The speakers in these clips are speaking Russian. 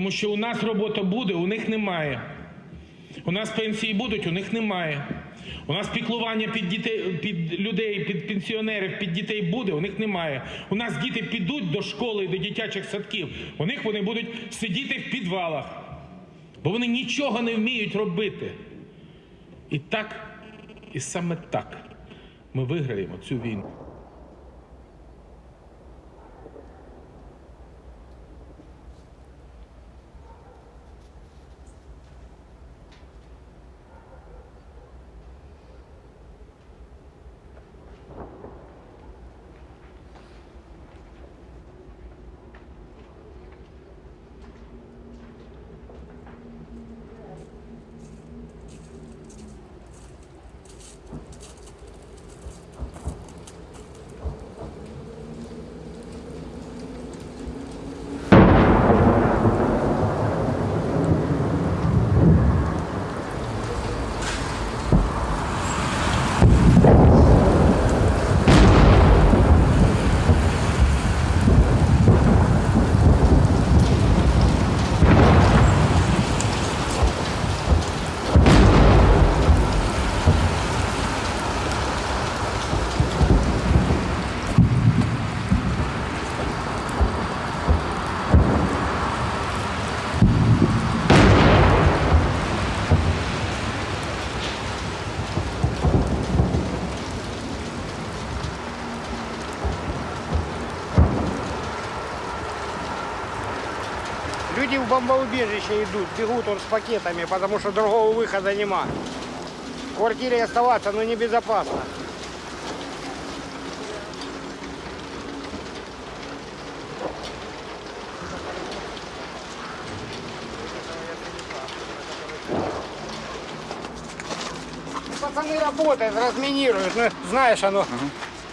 Тому що у нас робота буде, у них немає. У нас пенсії будуть, у них немає. У нас піклування під дітей, під людей, під пенсіонерів, під дітей буде, у них немає. У нас діти підуть до школи до дитячих садків. У них вони будуть сидіти в підвалах, бо вони нічого не вміють робити. І так, і саме так ми виграємо цю війну. Люди в бомбоубежище идут, бегут он с пакетами, потому что другого выхода нема. В квартире оставаться, но небезопасно. Пацаны работают, разминируют, ну, знаешь, оно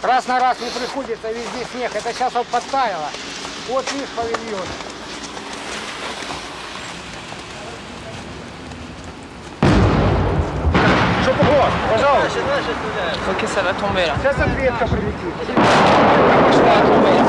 раз на раз не приходится, везде снег. Это сейчас вот подтаяло. Вот видишь павильон. Ok, ça va tomber là. Ça, ça devient après-midi. Ça va tomber. là.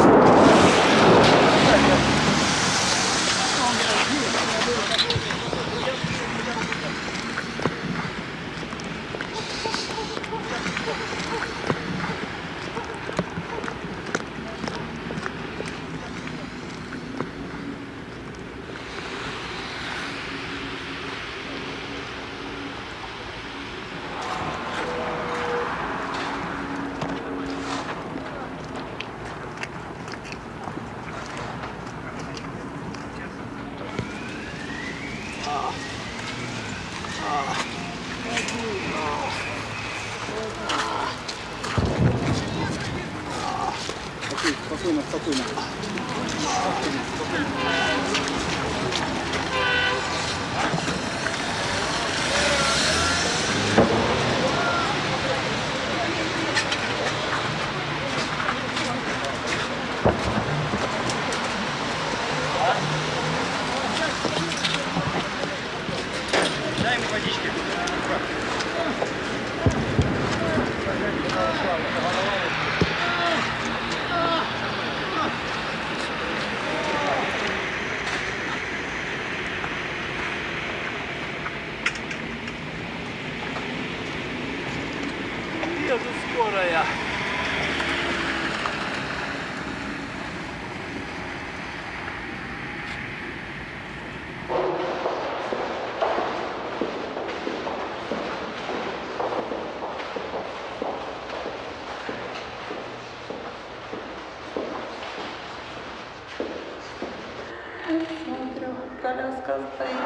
Стоит,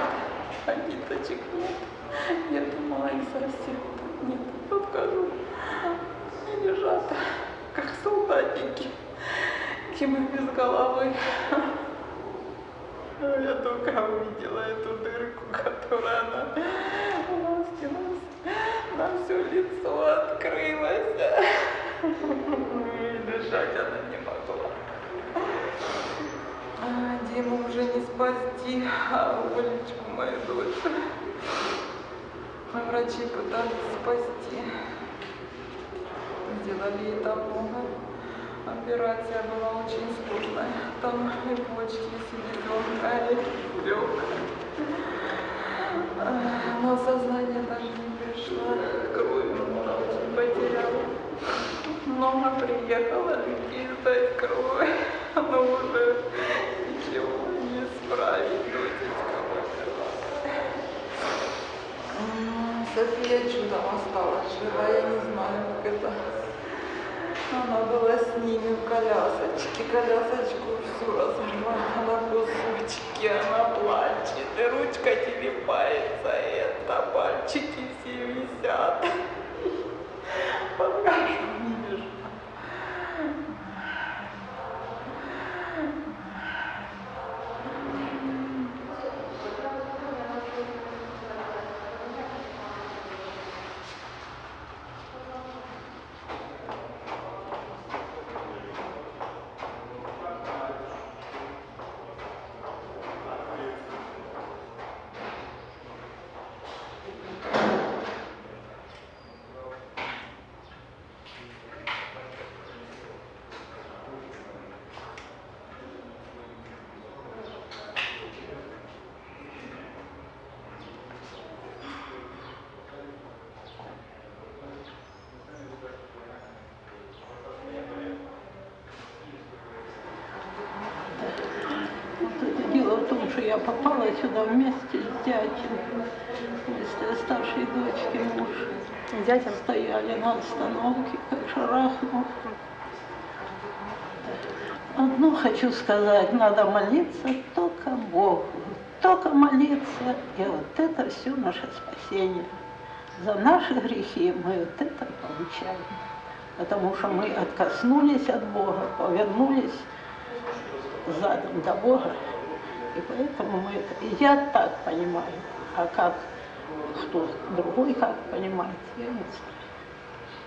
а ниточек нет. Я думала, их совсем тут нет. Подхожу, они лежат, как солдатики. Кимы без головы. Я только увидела эту дырку, которая на, у нас у нас на все лицо открылась. Дышать она не могла. А, Диму уже не спасти, а Олечку, мою дочь. Врачи пытались спасти. Сделали ей много Операция была очень сложная. Там и почки, и селезенка, и легкая. Ах, Но сознание даже не пришло. Крови много очень потеряла. Много приехала людей сдать кровь. Но уже ничего М, София чудом осталась жива, я не знаю, как это. Она была с ними в колясочке, колясочку всю разорвала на кусочки, она плачет, и ручка телепается, и это пальчики все висят. Покажу, не вижу. Вот это дело в том, что я попала сюда вместе с дядей, вместе с старшей дочки муж. Дядя стояли на остановке, как шарахнул. Одно хочу сказать, надо молиться только Богу, только молиться, и вот это все наше спасение. За наши грехи мы вот это получаем, потому что мы откоснулись от Бога, повернулись задом до Бога. И поэтому мы это... Я так понимаю. А как кто другой как понимает, я не знаю.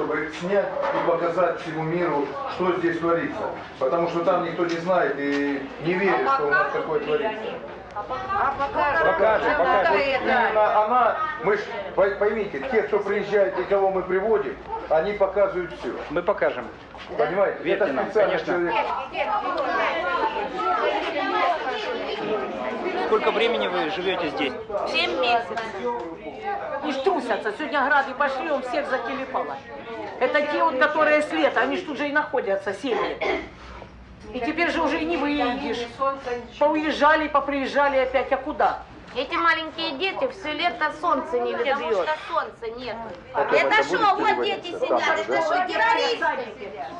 чтобы снять и показать всему миру, что здесь творится. Потому что там никто не знает и не верит, что у нас такое творится. Покажем, покажем. Вот именно она, мы ж, пой- поймите, те, кто приезжает и кого мы приводим, они показывают все. Мы покажем. Понимаете? Верьте Это нам, специально конечно. человек. Сколько времени вы живете здесь? Семь месяцев. И трусятся. Сегодня грады пошли, он всех закилепало. Это те вот, которые с лета, они ж тут же и находятся, семьи. И теперь же уже и не выедешь. Поуезжали, поприезжали опять, а куда? Эти маленькие дети все лето солнце не Потому бьет. что солнца нет. Это это что, вот дети сидят, же, это что, террористы?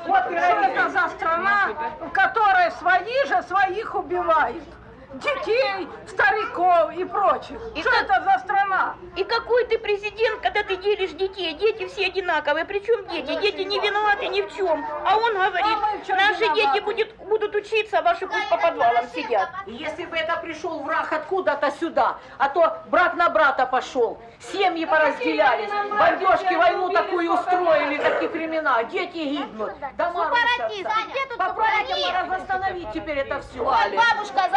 Вот что это за страна, в которой свои же своих убивают. Детей, стариков и прочих. И что как- это за страна? И какой ты президент, когда ты делишь детей? Дети все одинаковые. Причем дети? Дети не виноваты ни в чем. А он говорит, А наши виноваты? дети будет- будут учиться, а ваши пусть по подвалам сидят. Если бы это пришел враг откуда-то сюда, а то брат на брата пошел, семьи поразделялись, бомбежки, войну такую устроили, так каких времена? Дети гибнут, дома Сепаратисты, рушатся. где тут Попробуйте восстановить теперь это все. Бабушка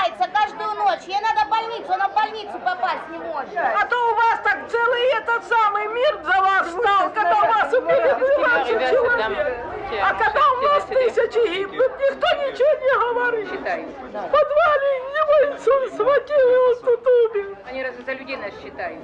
задыхается каждую ночь. Ей надо в больницу, она в больницу попасть не может. А то у вас так целый этот самый мир за вас стал, когда у вас убили 12 человек. А когда у нас тысячи гибнут, никто ничего не говорит. В подвале его инсульт схватил, и он тут умер. Они разве за людей нас считают?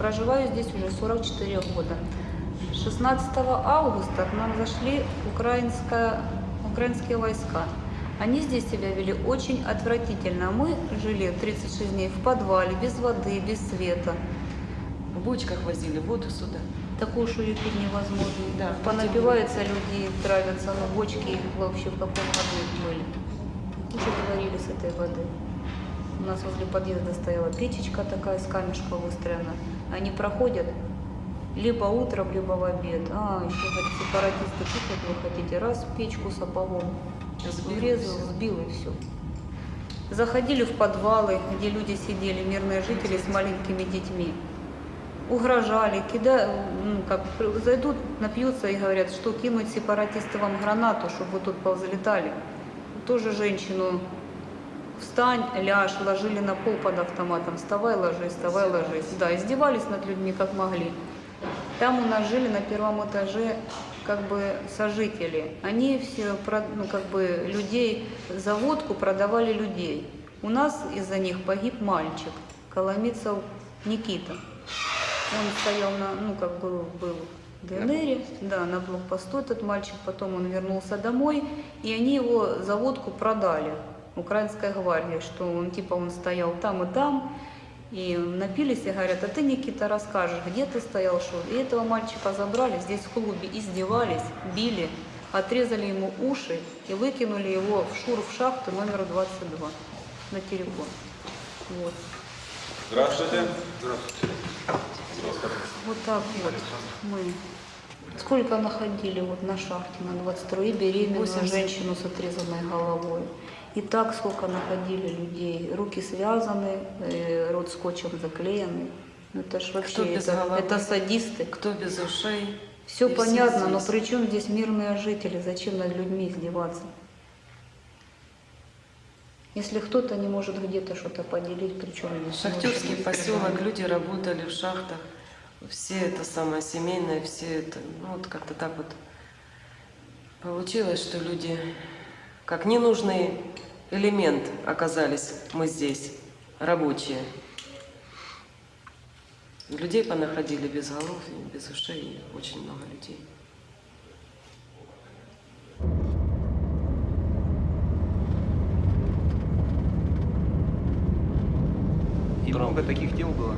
Проживаю здесь уже 44 года. 16 августа к нам зашли украинские войска. Они здесь себя вели очень отвратительно. Мы жили 36 дней в подвале, без воды, без света. В бочках возили воду сюда. Такую, пить невозможно. Да. Понапиваются люди, травятся, но бочки вообще в каком году были. Уже говорили с этой воды. У нас возле подъезда стояла печечка такая с камешка выстроена. Они проходят либо утром, либо в обед. А, еще говорит, сепаратисты, вот вы хотите, раз печку сапогом врезал, сбил и все. Заходили в подвалы, где люди сидели, мирные жители с маленькими детьми. Угрожали, кида, ну, как, зайдут, напьются и говорят, что кинуть сепаратисты вам гранату, чтобы вы тут повзлетали. Тоже женщину встань, ляжь, ложили на пол под автоматом, вставай, ложись, вставай, ложись. Да, издевались над людьми как могли. Там у нас жили на первом этаже как бы сожители. Они все, ну, как бы людей за водку продавали людей. У нас из-за них погиб мальчик, Коломицев Никита. Он стоял на, ну, как бы был в ДНР, да, на блокпосту этот мальчик, потом он вернулся домой, и они его за водку продали, украинская гвардия, что он, типа, он стоял там и там, и напились и говорят, а ты, Никита, расскажешь, где ты стоял, что? И этого мальчика забрали, здесь в клубе издевались, били, отрезали ему уши и выкинули его в шур в шахту номер 22 на телефон. Вот. Здравствуйте. Вот так вот мы. Сколько находили вот на шахте на 22 и беременную 80. женщину с отрезанной головой. И так сколько находили людей. Руки связаны, э, рот скотчем заклеенный. Ну, это ж вообще, Кто без это, головы? это садисты. Кто без ушей? Все И все понятно, но здесь. при чем здесь мирные жители? Зачем над людьми издеваться? Если кто-то не может где-то что-то поделить, при чем здесь Шахтерский ночь? поселок, люди работали в шахтах. Все это самое семейное, все это, ну вот как-то так вот получилось, что люди как ненужный элемент оказались мы здесь, рабочие. Людей понаходили без голов, без ушей, очень много людей. И много таких дел было?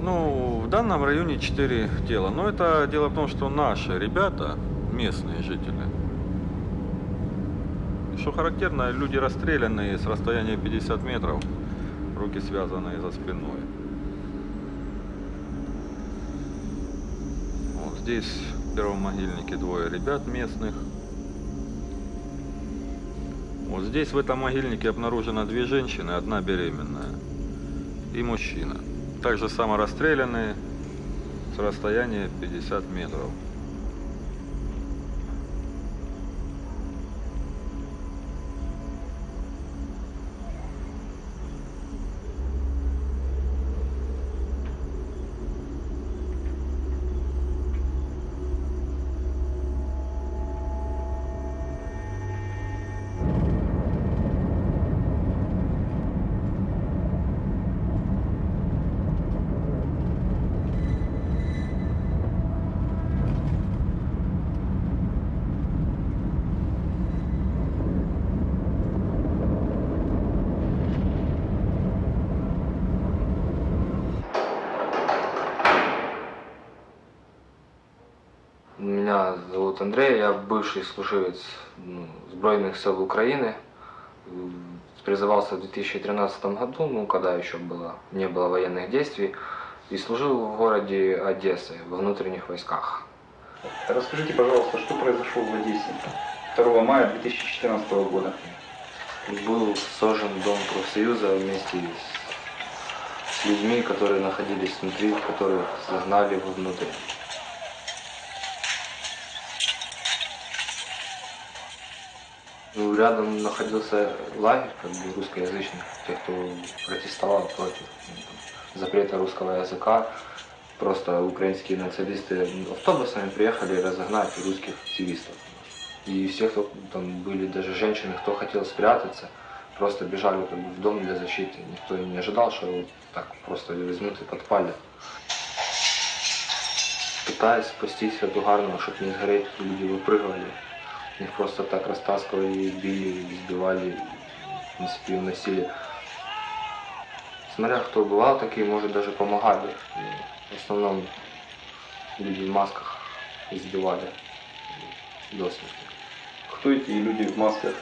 Ну, в данном районе 4 тела. Но это дело в том, что наши ребята, местные жители, что характерно, люди расстрелянные с расстояния 50 метров, руки связанные за спиной. Вот здесь в первом могильнике двое ребят местных. Вот здесь в этом могильнике обнаружено две женщины, одна беременная и мужчина. Также само расстрелянные с расстояния 50 метров. Зовут Андрей, я бывший служивец ну, Збройных сил Украины. Призывался в 2013 году, ну, когда еще было, не было военных действий, и служил в городе Одессы, во внутренних войсках. Расскажите, пожалуйста, что произошло в Одессе 2 мая 2014 года? Был сожжен дом профсоюза вместе с, людьми, которые находились внутри, которых загнали вовнутрь. рядом находился лагерь как бы, русскоязычных, тех, кто протестовал против ну, там, запрета русского языка. Просто украинские националисты автобусами приехали разогнать русских активистов. И все, кто там были, даже женщины, кто хотел спрятаться, просто бежали как бы, в дом для защиты. Никто и не ожидал, что его так просто возьмут и подпалят. Пытаясь спастись от угарного, чтобы не сгореть, люди выпрыгивали. Их просто так растаскивали, били, избивали, в принципе, им насилие. Смотря кто бывал, такие, может, даже помогали. В основном люди в масках избивали до смерти. Кто эти люди в масках?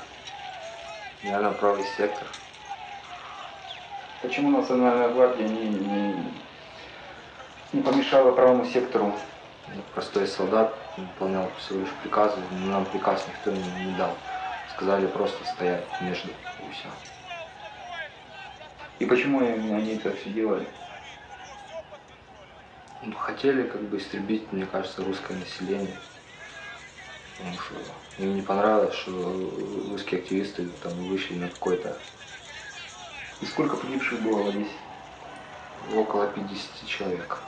Наверное, правый сектор. Почему Национальная гвардия не, не, не помешала правому сектору? Простой солдат выполнял всего лишь приказы, но нам приказ никто не, не дал. Сказали просто стоять между и все. И почему они это все делали? Ну, хотели как бы истребить, мне кажется, русское население. Потому что им не понравилось, что русские активисты там вышли на какой-то И сколько погибших было Одессе? около 50 человек.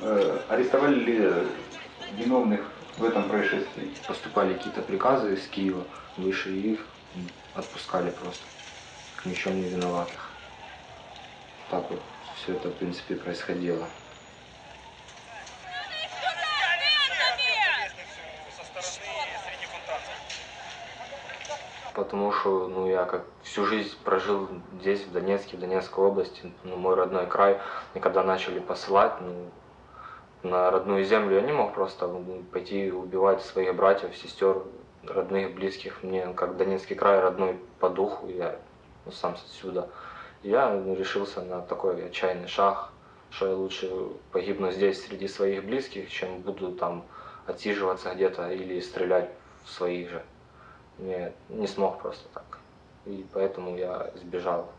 Э, арестовали ли виновных в этом происшествии? Поступали какие-то приказы из Киева, выше их отпускали просто. Ни не виноватых. Так вот все это, в принципе, происходило. Потому что ну, я как всю жизнь прожил здесь, в Донецке, в Донецкой области, ну, мой родной край. И когда начали посылать ну, на родную землю, я не мог просто пойти убивать своих братьев, сестер, родных, близких. Мне как Донецкий край родной по духу, я ну, сам отсюда. Я решился на такой отчаянный шаг, что я лучше погибну здесь среди своих близких, чем буду там отсиживаться где-то или стрелять в своих же. Я не смог просто так. И поэтому я сбежал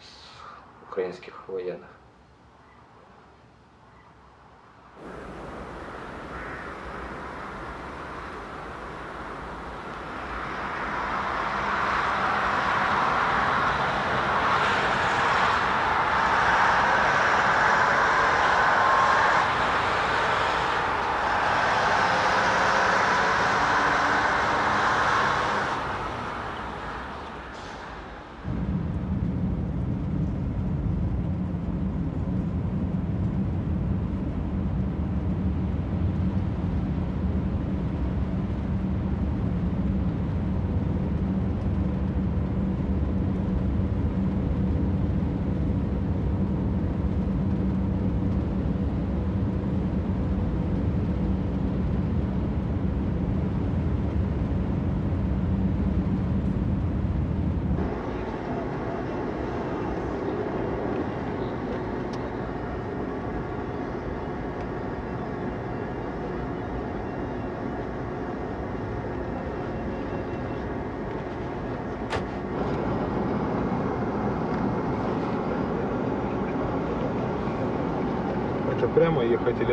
с украинских военных. Это прямо ехать или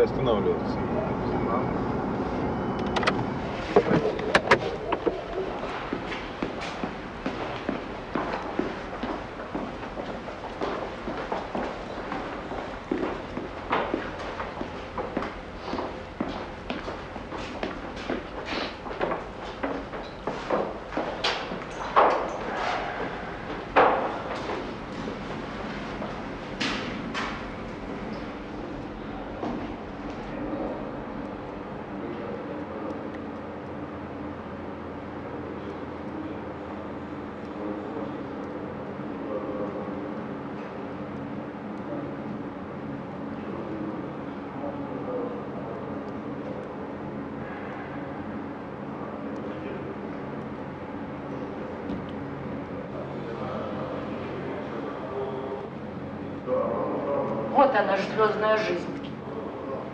она же звездная жизнь.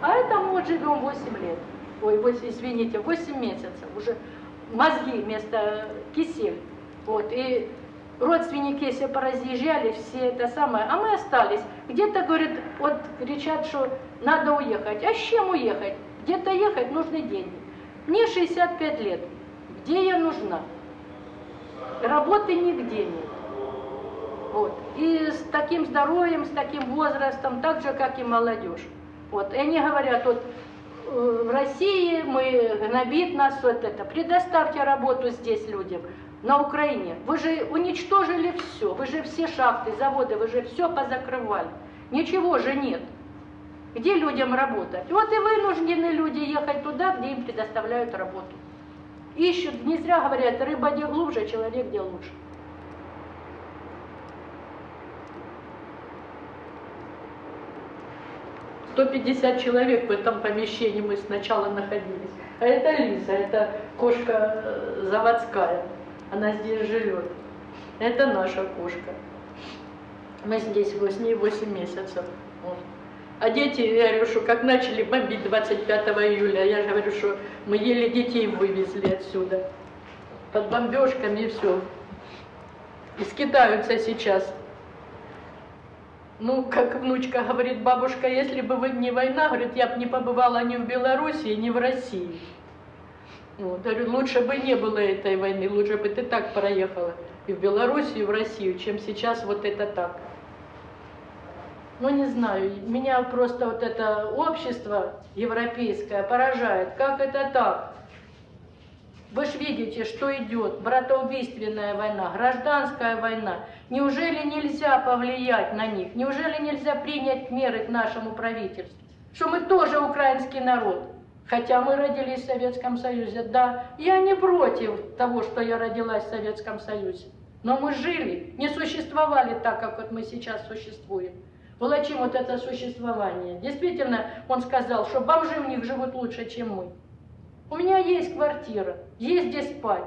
А это мы вот живем 8 лет. Ой, 8, извините, 8 месяцев. Уже мозги вместо кисель. Вот. И родственники все поразъезжали, все это самое. А мы остались. Где-то, говорят, вот кричат, что надо уехать. А с чем уехать? Где-то ехать нужны деньги. Мне 65 лет. Где я нужна? Работы нигде нет. Вот. И с таким здоровьем, с таким возрастом, так же, как и молодежь. Вот. И они говорят, вот э, в России мы гнобит нас вот это. Предоставьте работу здесь людям, на Украине. Вы же уничтожили все, вы же все шахты, заводы, вы же все позакрывали. Ничего же нет. Где людям работать? Вот и вынуждены люди ехать туда, где им предоставляют работу. Ищут, не зря говорят, рыба где глубже, человек где лучше. Сто пятьдесят человек в этом помещении мы сначала находились. А это Лиза, это кошка э, заводская. Она здесь живет. Это наша кошка. Мы здесь с ней 8 месяцев. А дети, я говорю, что как начали бомбить 25 июля, я же говорю, что мы еле детей вывезли отсюда. Под бомбежками и все. И скитаются сейчас. Ну, как внучка говорит, бабушка, если бы вы не война, говорит, я бы не побывала ни в Белоруссии, ни в России. Вот, говорю, лучше бы не было этой войны, лучше бы ты так проехала и в Белоруссию, и в Россию, чем сейчас вот это так. Ну, не знаю, меня просто вот это общество европейское поражает. Как это так? Вы же видите, что идет братоубийственная война, гражданская война. Неужели нельзя повлиять на них? Неужели нельзя принять меры к нашему правительству? Что мы тоже украинский народ, хотя мы родились в Советском Союзе. Да, я не против того, что я родилась в Советском Союзе. Но мы жили, не существовали так, как вот мы сейчас существуем. Волочим вот это существование. Действительно, он сказал, что бомжи у них живут лучше, чем мы. У меня есть квартира, есть где спать,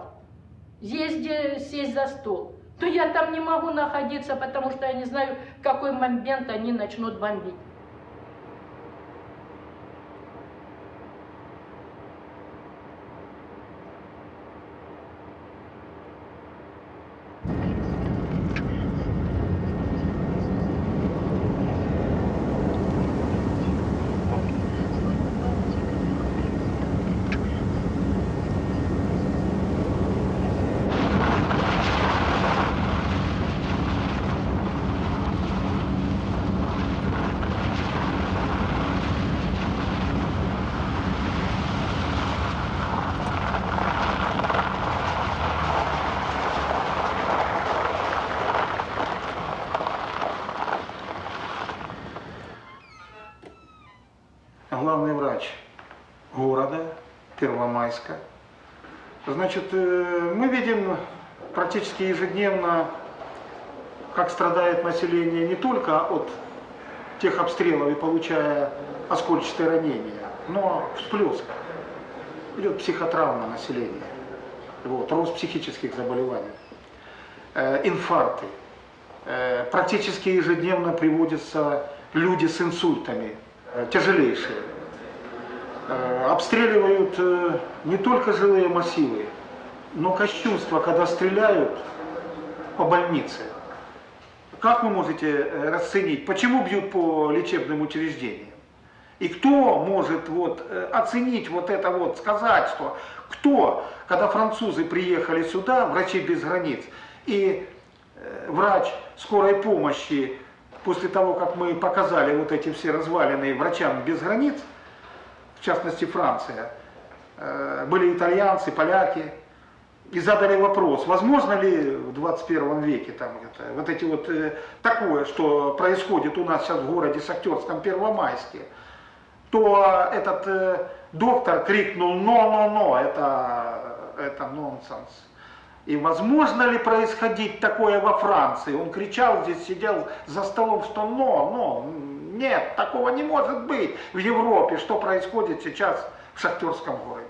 есть где сесть за стол. Но я там не могу находиться, потому что я не знаю, в какой момент они начнут бомбить. главный врач города Первомайска. Значит, э, мы видим практически ежедневно, как страдает население не только от тех обстрелов и получая оскольчатые ранения, но всплеск. Идет психотравма населения, вот, рост психических заболеваний, э, инфаркты. Э, практически ежедневно приводятся люди с инсультами, э, тяжелейшие. Э, обстреливают э, не только жилые массивы, но кощунство, когда стреляют по больнице. Как вы можете э, расценить, почему бьют по лечебным учреждениям? И кто может вот оценить вот это вот, сказать, что кто, когда французы приехали сюда, врачи без границ, и врач скорой помощи, после того, как мы показали вот эти все развалины врачам без границ, в частности Франция, э, были итальянцы, поляки, и задали вопрос, возможно ли в 21 веке там где-то вот эти вот э, такое, что происходит у нас сейчас в городе Шахтерском Первомайске, то этот э, доктор крикнул «но-но-но», это, это нонсенс. И возможно ли происходить такое во Франции? Он кричал здесь, сидел за столом, что «но, но». Нет, такого не может быть в Европе, что происходит сейчас в Шахтерском городе.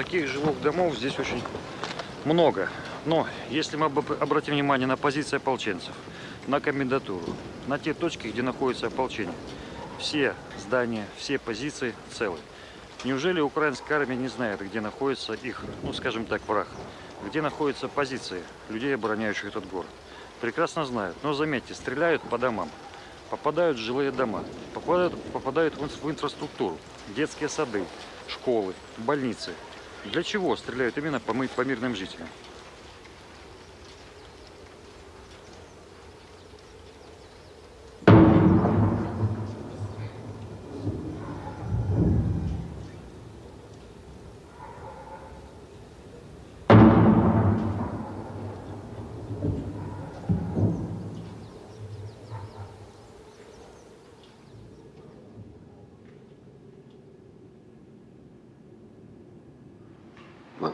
Таких жилых домов здесь очень много. Но если мы об- обратим внимание на позиции ополченцев, на комендатуру, на те точки, где находится ополчение, все здания, все позиции целы. Неужели украинская армия не знает, где находится их, ну скажем так, враг? Где находятся позиции людей, обороняющих этот город? Прекрасно знают. Но заметьте, стреляют по домам, попадают в жилые дома, попадают, попадают в инфраструктуру, детские сады, школы, больницы. Для чего стреляют именно по, мы- по мирным жителям?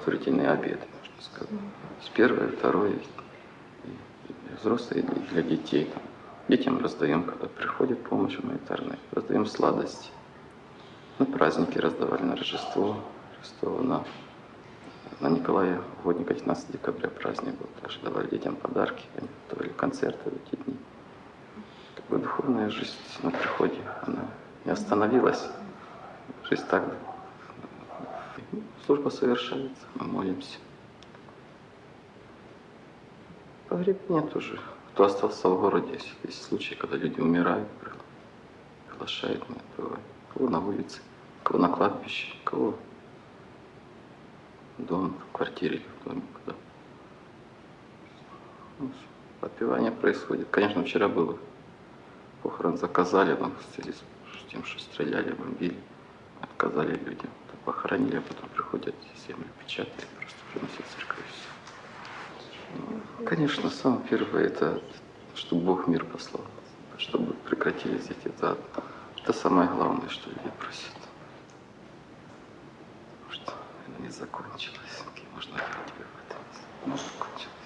Благотворительные обеды, можно сказать. С первой, второй, и для взрослых, и для детей. Детям раздаем, когда приходит помощь гуманитарная, раздаем сладости. На праздники раздавали, на Рождество, Рождество на, на Николая Угодника, 19 декабря праздник был. Также давали детям подарки, они давали концерты в эти дни. Бы духовная жизнь на приходе, она не остановилась. Жизнь так Служба совершается, мы молимся. Погребение тоже. Кто остался в городе, если есть случаи, когда люди умирают, приглашают мы бывает. Кого на улице, кого на кладбище, кого дома, в квартире в доме, куда. Ну, Отпевание происходит. Конечно, вчера было похорон заказали, но в связи с тем, что стреляли, бомбили, отказали людям похоронили, а потом приходят землю печатают, просто приносят церковь. Ну, конечно, самое первое, это чтобы Бог мир послал, чтобы прекратились эти, это, это самое главное, что люди просят. Потому что она не закончилась, можно верить в это. Ну, закончилась.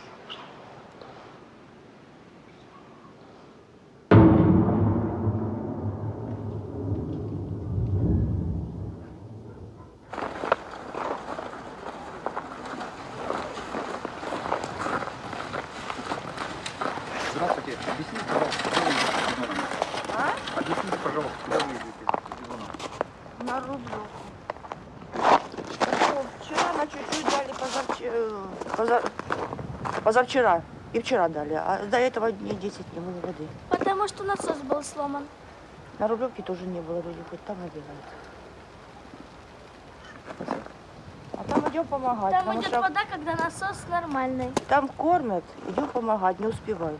Здравствуйте. Объясните, пожалуйста, куда вы едете с Бизоном? А? Объясните, пожалуйста, куда вы едете с Бизоном? На Рублевку. Ну, Вчера на чуть-чуть дали, позавчера, поза... позавчера и вчера дали, а до этого дней 10 не было воды. Потому что насос был сломан. На Рублевке тоже не было люди, хоть там набегают. А там идем помогать. Там идет что вода, когда насос нормальный. Там кормят, идем помогать, не успеваем.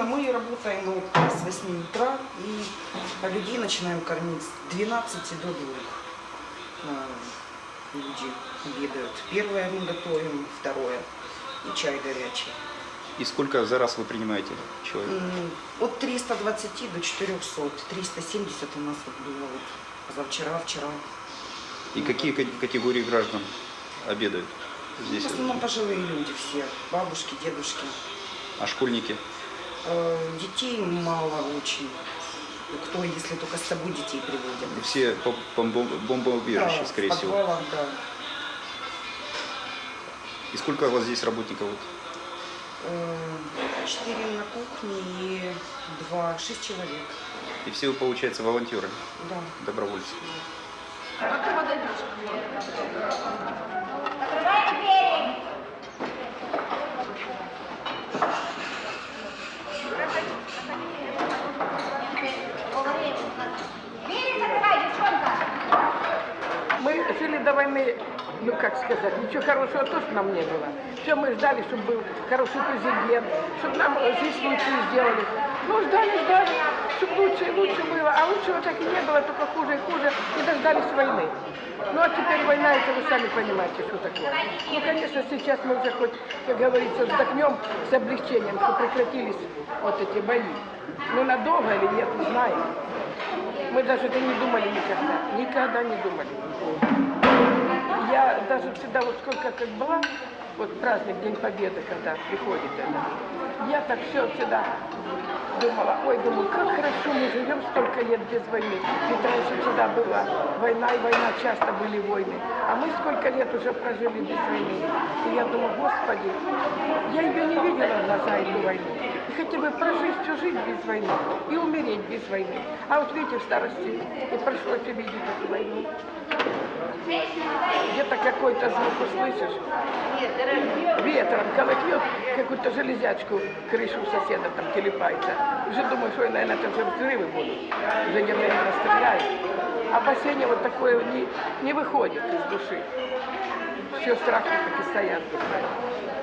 Смена, мы работаем вот с 8 утра и людей начинаем кормить с 12 до 2. Э, Люди обедают. Первое мы готовим, второе и чай горячий. И сколько за раз вы принимаете человек? От 320 до 400. 370 у нас вот было вот позавчера, вчера. И какие ка- категории граждан обедают здесь? В основном пожилые люди все, бабушки, дедушки. А школьники? Э, Детей мало очень. Кто, если только с собой детей приводят. Все по, по бом- бомбоубежище, Да, скорее всего. подвалах, да. И сколько у вас здесь работников? Э, Четыре на кухне и два, шесть человек. И все вы, получается, волонтеры, Да. добровольцы. Мы жили до войны, ну как сказать, ничего хорошего тоже нам не было. Все мы ждали, чтобы был хороший президент, чтобы нам жизнь лучше сделали. Ну ждали, ждали, чтобы лучше и лучше было. А лучшего так и не было, только хуже и хуже. И дождались войны. Ну а теперь война, это вы сами понимаете, что такое. Ну, конечно, сейчас мы уже хоть, как говорится, вздохнем с облегчением, что прекратились вот эти бои. Ну надолго или нет, не знаем. Мы даже это не думали никогда. Никогда не думали. Я даже всегда, вот сколько как была, вот праздник День Победы, когда приходит это, я так все всегда думала, ой, думаю, как хорошо мы живем столько лет без войны. Ведь раньше всегда была война, и война часто были войны. А мы сколько лет уже прожили без войны. И я думаю, господи, я ее не видела в глаза, эту войну. И хотя бы прожить всю жизнь без войны и умереть без войны. А вот видите, в старости и пришлось увидеть эту войну. Где-то какой-то звук услышишь, ветром колотнет, какую-то железячку крышу соседа там телепается. Уже думаешь, ой, наверное, это уже взрывы будут. Уже где-то их расстреляют. Опасения вот такое не, не выходит из души. Все страхи так и стоят в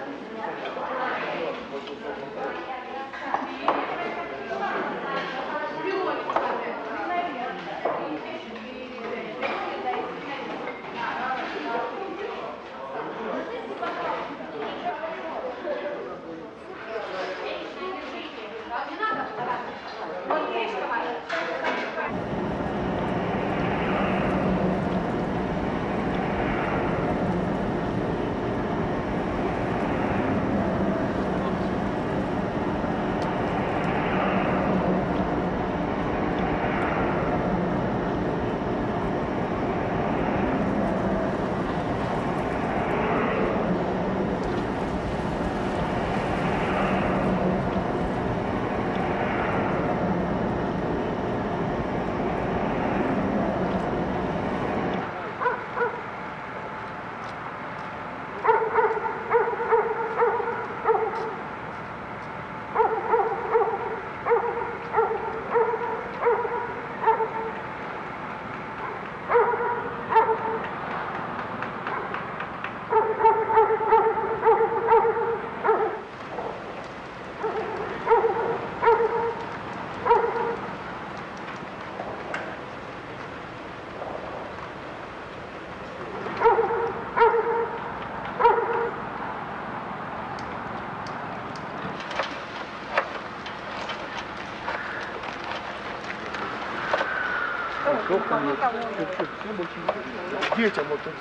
Детям вот тут,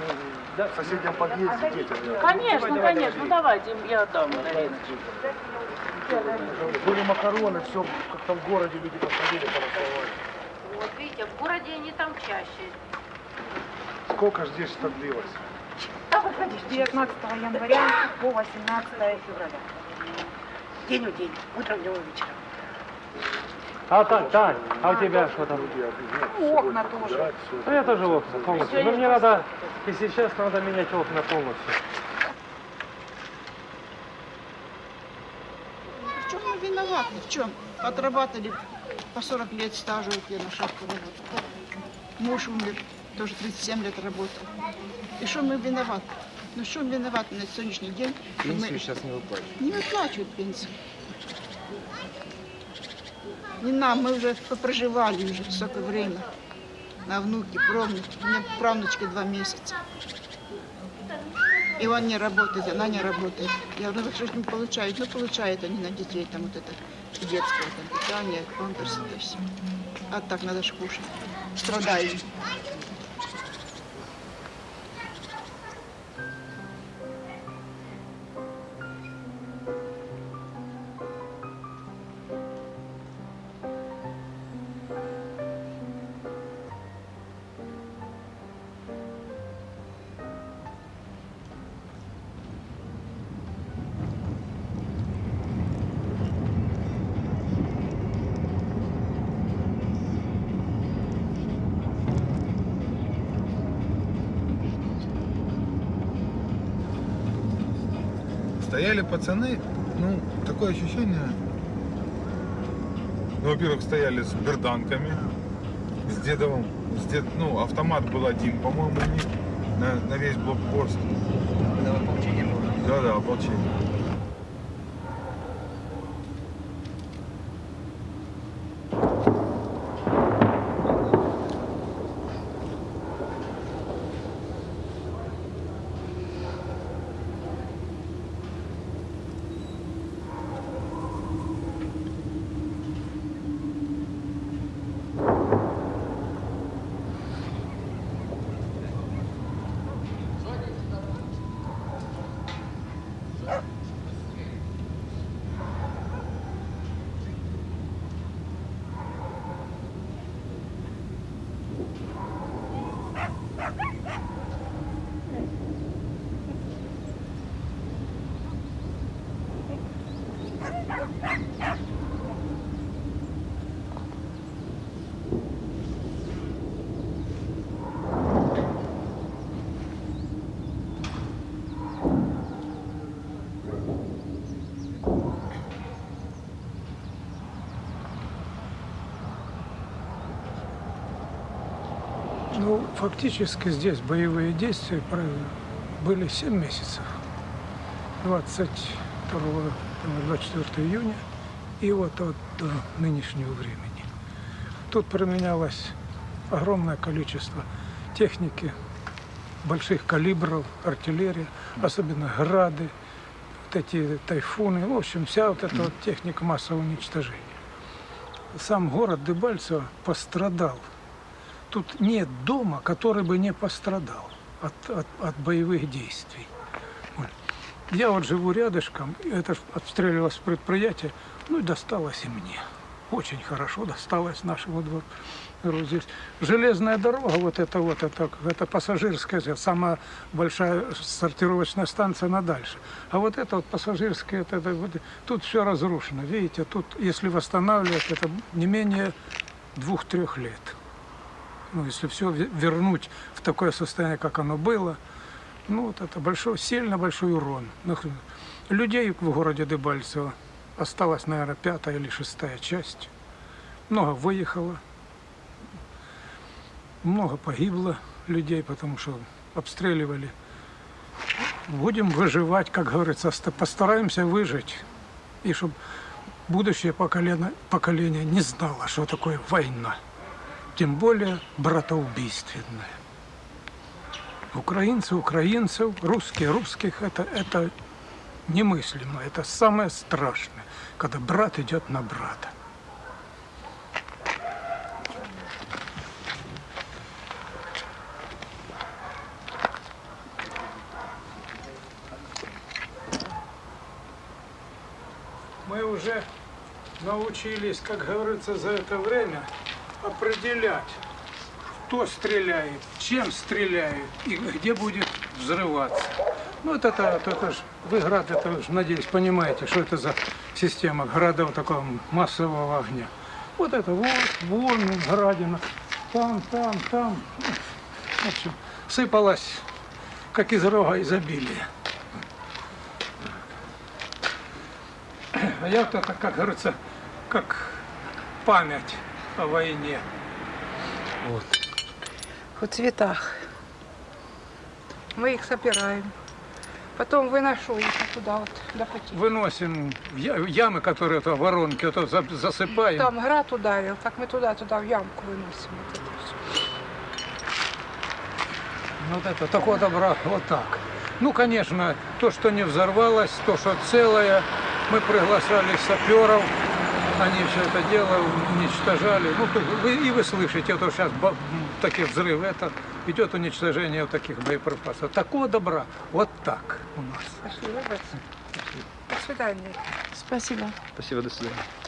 в соседнем подъезде детям. Конечно, конечно. Ну давайте, я отдам. Были макароны, все, как там в городе люди подходили, порасовали. Вот видите, в городе они там чаще. Сколько ж здесь это длилось? С 19 января по 18 февраля. День в день, утром, днем и вечером. А так, Тань, а у тебя что там? Окна тоже. Ну я тоже окна полностью. Но мне надо, если честно, надо менять окна полностью. В чем мы виноваты? В чем? Отрабатывали по 40 лет стажа вот я на работала. Муж умер, тоже 37 лет работал. И что мы виноваты? Ну что мы виноваты на сегодняшний день? Пенсию мы сейчас не выплачивают. не выплачивают пенсию. Не нам, мы уже попроживали уже столько время. На внуки, правнуки. У меня правнучке два месяца. И он не работает, она не работает. Я говорю, «Ну, что не получают? Ну, получают они на детей, там вот это детское там, питание, памперсы, это все. А так надо ж кушать. Страдаем. Пацаны, ну, такое ощущение, ну, во-первых, стояли с берданками, с дедовым, с дед, ну, автомат был один, по-моему, у них на, на весь блокпост. Это ополчение было? Да, да, ополчение. Ну, фактически здесь боевые действия были 7 месяцев. 22 по 24 июня и вот от до нынешнего времени. Тут применялось огромное количество техники, больших калибров, артиллерия, особенно грады, вот эти тайфуны, в общем, вся вот эта вот техника массового уничтожения. Сам город Дебальцево пострадал Тут нет дома, который бы не пострадал от, от, от боевых действий. Вот. Я вот живу рядышком, это ж обстреливалось предприятие, ну и досталось и мне. Очень хорошо досталось нашему двору здесь. Железная дорога, вот это вот, это, это пассажирская, самая большая сортировочная станция на дальше. А вот это вот пассажирская, это, это, вот, тут все разрушено. Видите, тут, если восстанавливать, это не менее двух-трех лет ну, если все вернуть в такое состояние, как оно было, ну, вот это большой, сильно большой урон. Людей в городе Дебальцево осталась, наверное, пятая или шестая часть. Много выехало, много погибло людей, потому что обстреливали. Будем выживать, как говорится, ста- постараемся выжить. И чтобы будущее поколение, поколение не знало, что такое война тем более братоубийственное. Украинцы украинцев, русские русских это, это немыслимо, это самое страшное, когда брат идет на брата. Мы уже научились, как говорится, за это время определять, кто стреляет, чем стреляет и где будет взрываться. Ну, это, это, это ж, вы град, это ж, надеюсь, понимаете, что это за система градов такого массового огня. Вот это вот, вон градина, там, там, там. В общем, сыпалась, как из рога изобилия. А я вот это, как говорится, как память о войне. Вот. в цветах. Мы их собираем. Потом выношу их туда вот до пути. Выносим в ямы, которые это воронки, это за- засыпаем. Там град ударил, так мы туда-туда в ямку выносим. Вот это. Вот это, такого добра, вот так. Ну, конечно, то, что не взорвалось, то, что целое, мы приглашали саперов, они все это дело уничтожали. Ну, вы, и вы слышите, это сейчас такие взрывы, это идет уничтожение вот таких боеприпасов. Такого добра, вот так у нас. Спасибо, братцы. До свидания. Спасибо. Спасибо, до свидания.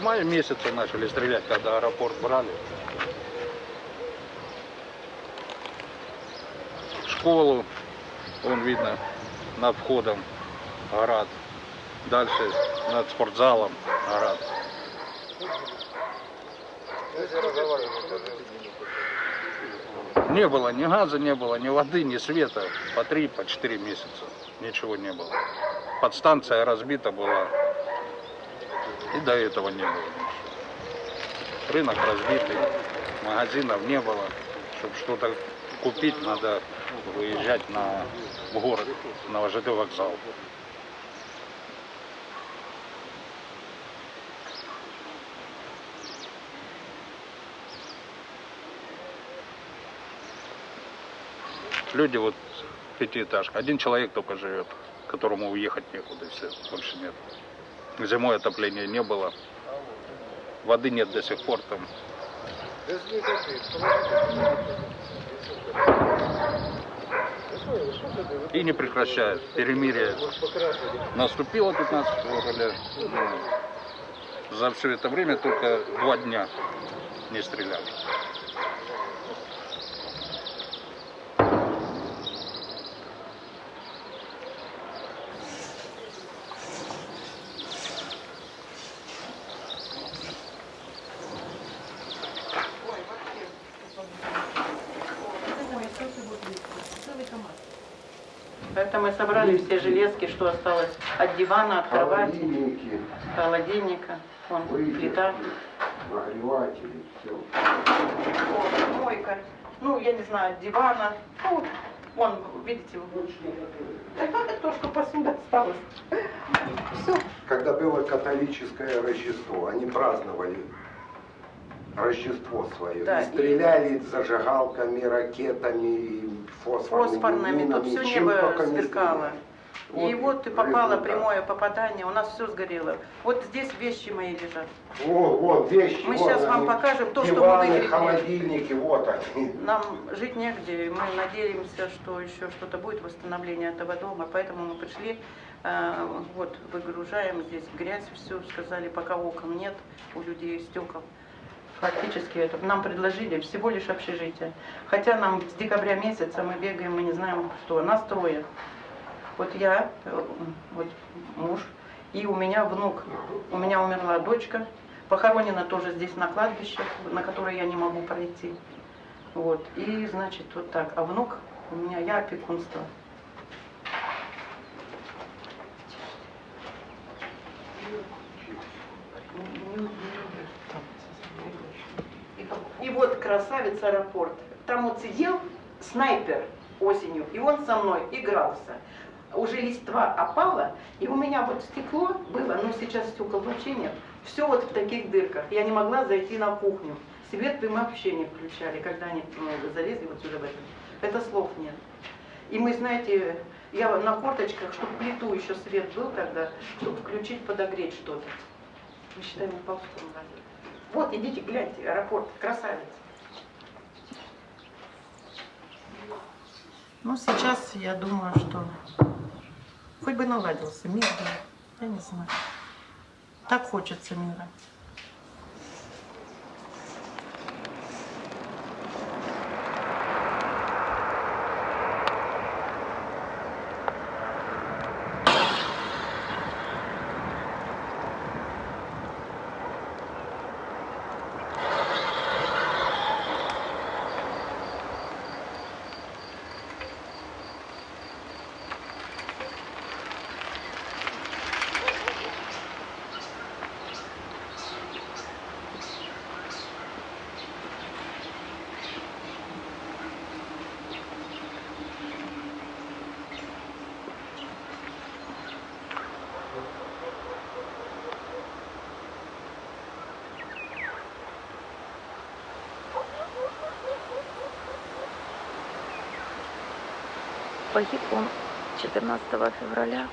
Мая месяца начали стрелять, когда аэропорт брали. школу, вон видно над входом град. Дальше над спортзалом град. Не было ни газа, не было ни воды, ни света. По три, по четыре месяца. Ничего не было. Подстанция разбита была. И до этого не было ничего. Рынок разбитый, магазинов не было. Чтобы что-то купить, надо выезжать на, в город, на ВЖД вокзал. Люди вот пятиэтажка. Один человек только живет, которому уехать некуда, все, больше нет. Зимой отопления не было. Воды нет до сих пор там. И не прекращают. Перемирие наступило 15 февраля. За все это время только два дня не стреляли. Это все железки, что осталось от дивана, от кровати, Холодильники, холодильника, вон плита. нагреватели, все. О, мойка. Ну, я не знаю, от дивана. Ну, вон, видите, то, что посуда осталась. Когда было католическое Рождество, они праздновали Рождество свое. Да, и и- стреляли зажигалками, ракетами, и фосфорными, Фосфорными, тут минами, все чем небо сверкало. стреляли. И Вот вот и попало результат. прямое попадание, у нас все сгорело. Вот здесь вещи мои лежат. Вот, вот, вещи. Мы вот сейчас вам покажем то, что мы Диваны, выгребли. холодильники, вот они. Нам жить негде, мы надеемся, что еще что-то будет, восстановление этого дома, поэтому мы пришли, э, вот, выгружаем здесь грязь, все, сказали, пока окон нет у людей стекол. Фактически это нам предложили всего лишь общежитие. Хотя нам с декабря месяца мы бегаем, мы не знаем что, нас трое. Вот я, э, вот муж, и у меня внук. У меня умерла дочка, похоронена тоже здесь на кладбище, на которое я не могу пройти. Вот, и значит вот так. А внук у меня, я опекунство. И вот красавец аэропорт. Там вот сидел снайпер осенью, и он со мной игрался. Уже листва опала, и у меня вот стекло было, но сейчас стекол вообще нет. Все вот в таких дырках. Я не могла зайти на кухню. Свет мы вообще не включали, когда они ну, залезли вот сюда в это. Это слов нет. И мы, знаете, я на корточках, чтобы плиту еще свет был тогда, чтобы включить, подогреть что-то. Мы считаем, на. Вот, идите, гляньте, аэропорт, красавец. Ну, сейчас я думаю, что хоть бы наладился мир, я не знаю. Так хочется мира. Погиб он 14 февраля.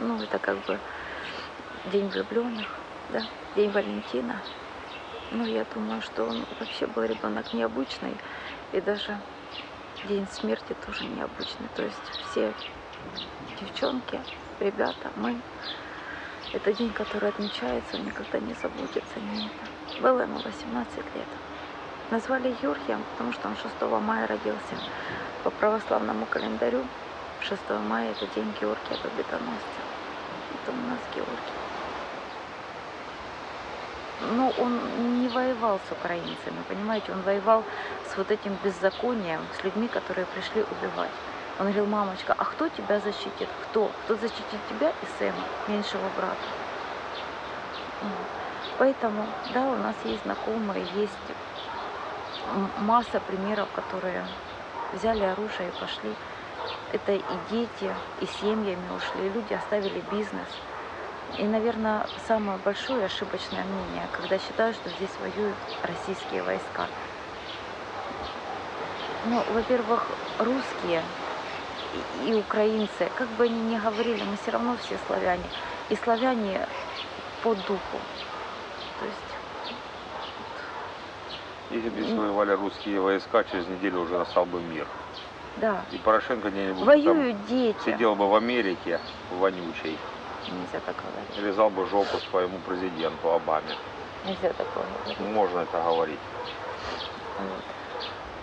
Ну, это как бы день влюбленных, да, день Валентина. Ну, я думаю, что он вообще был ребенок необычный. И даже день смерти тоже необычный. То есть все девчонки, ребята, мы. Это день, который отмечается, никогда не забудется. Не. Было ему 18 лет. Назвали Георгием, потому что он 6 мая родился. По православному календарю 6 мая это день Георгия Победоносца. Это у нас Георгий. Но он не воевал с украинцами, понимаете, он воевал с вот этим беззаконием, с людьми, которые пришли убивать. Он говорил, мамочка, а кто тебя защитит? Кто? Кто защитит тебя и Сэма, меньшего брата? Поэтому, да, у нас есть знакомые, есть масса примеров, которые взяли оружие и пошли. Это и дети, и семьями ушли, и люди оставили бизнес. И, наверное, самое большое ошибочное мнение, когда считают, что здесь воюют российские войска. Ну, во-первых, русские и, украинцы, как бы они ни говорили, мы все равно все славяне. И славяне по духу. То есть Если бы здесь воевали русские войска, через неделю уже настал бы мир. Да. И Порошенко где-нибудь Воюют дети. сидел бы в Америке, вонючей, Нельзя так говорить. лизал бы жопу своему президенту Обаме. Нельзя такого говорить. Можно это говорить. Вот.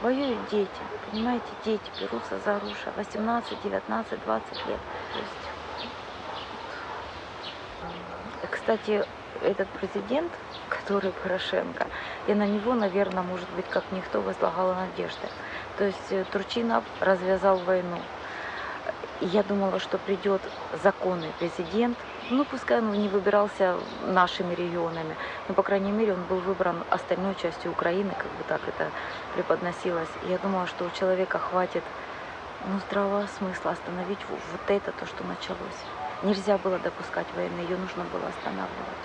Воюют дети, понимаете, дети берутся за оружие 18, 19, 20 лет. То есть, э, кстати, этот президент, который Порошенко, я на него, наверное, может быть, как никто возлагала надежды. То есть э, Турчинов развязал войну. Я думала, что придет законный президент, ну, пускай он не выбирался нашими регионами, но, по крайней мере, он был выбран остальной частью Украины, как бы так это преподносилось. Я думала, что у человека хватит ну, здравого смысла остановить вот это, то, что началось. Нельзя было допускать войны, ее нужно было останавливать.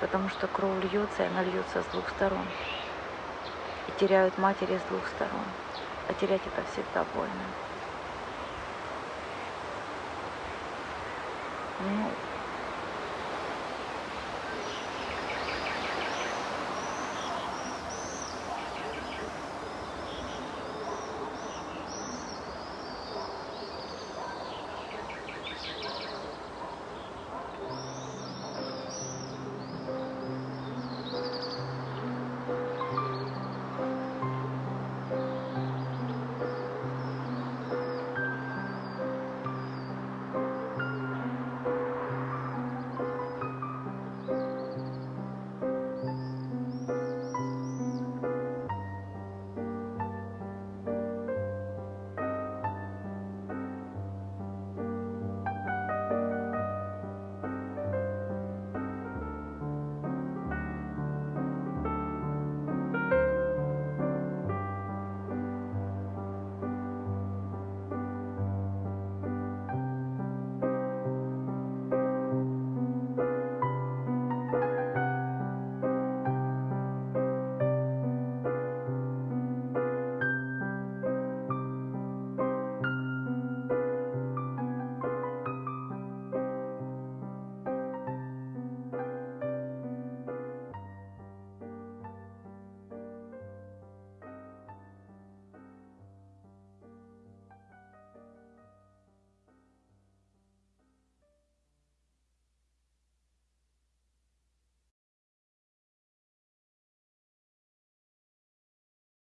Потому что кровь льется, и она льется с двух сторон. И теряют матери с двух сторон. А терять это всегда больно. Ну,